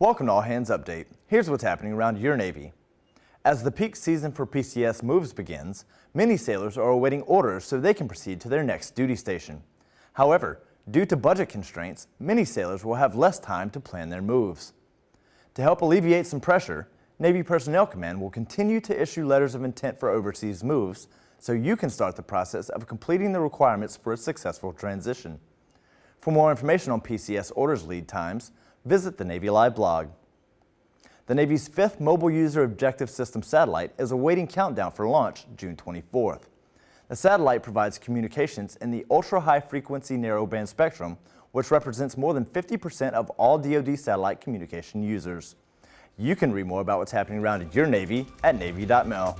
Welcome to All Hands Update. Here's what's happening around your Navy. As the peak season for PCS moves begins, many sailors are awaiting orders so they can proceed to their next duty station. However, due to budget constraints, many sailors will have less time to plan their moves. To help alleviate some pressure, Navy Personnel Command will continue to issue letters of intent for overseas moves so you can start the process of completing the requirements for a successful transition. For more information on PCS orders lead times, visit the Navy Live blog. The Navy's fifth Mobile User Objective System satellite is awaiting countdown for launch June 24th. The satellite provides communications in the ultra-high frequency narrowband spectrum, which represents more than 50% of all DoD satellite communication users. You can read more about what's happening around your Navy at Navy.mil.